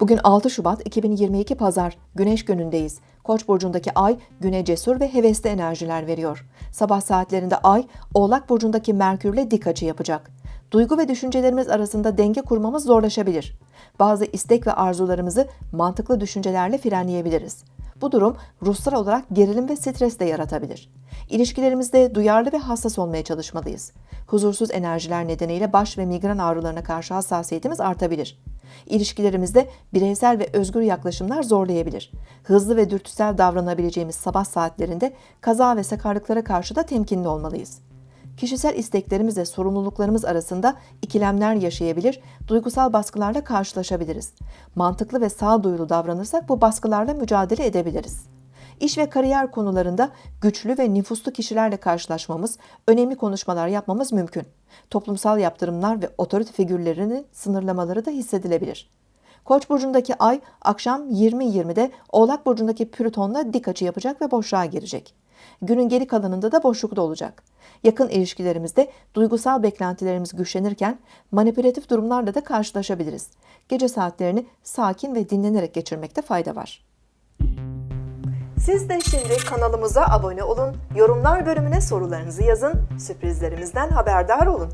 Bugün 6 Şubat 2022 Pazar, Güneş günündeyiz. Koç burcundaki ay güne cesur ve hevesli enerjiler veriyor. Sabah saatlerinde ay Oğlak burcundaki Merkürle dik açı yapacak. Duygu ve düşüncelerimiz arasında denge kurmamız zorlaşabilir. Bazı istek ve arzularımızı mantıklı düşüncelerle frenleyebiliriz. Bu durum ruhsal olarak gerilim ve stres de yaratabilir. İlişkilerimizde duyarlı ve hassas olmaya çalışmalıyız. Huzursuz enerjiler nedeniyle baş ve migren ağrılarına karşı hassasiyetimiz artabilir. İlişkilerimizde bireysel ve özgür yaklaşımlar zorlayabilir. Hızlı ve dürtüsel davranabileceğimiz sabah saatlerinde kaza ve sakarlıklara karşı da temkinli olmalıyız. Kişisel isteklerimiz ve sorumluluklarımız arasında ikilemler yaşayabilir, duygusal baskılarla karşılaşabiliriz. Mantıklı ve sağduyulu davranırsak bu baskılarla mücadele edebiliriz. İş ve kariyer konularında güçlü ve nüfuslu kişilerle karşılaşmamız, önemli konuşmalar yapmamız mümkün. Toplumsal yaptırımlar ve otorite figürlerinin sınırlamaları da hissedilebilir. Koç burcundaki ay akşam 20.20'de Oğlak burcundaki Plüton'la dik açı yapacak ve boşluğa girecek. Günün geri kalanında da boşlukta olacak. Yakın ilişkilerimizde duygusal beklentilerimiz güçlenirken manipülatif durumlarla da karşılaşabiliriz. Gece saatlerini sakin ve dinlenerek geçirmekte fayda var. Siz de şimdi kanalımıza abone olun, yorumlar bölümüne sorularınızı yazın, sürprizlerimizden haberdar olun.